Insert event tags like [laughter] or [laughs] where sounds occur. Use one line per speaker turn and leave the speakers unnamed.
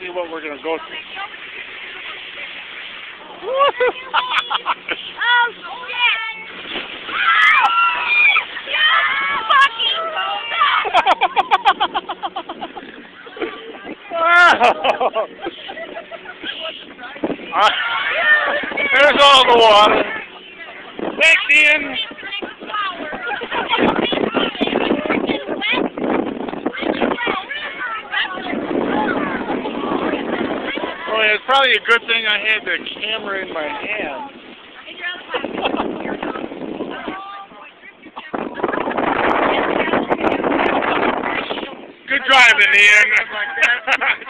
see what we're gonna go through.
Oh, shit!
There's all the water. Back in. Oh, it's probably a good thing I had the camera in my hand. Good driving, Ian. [laughs] [laughs]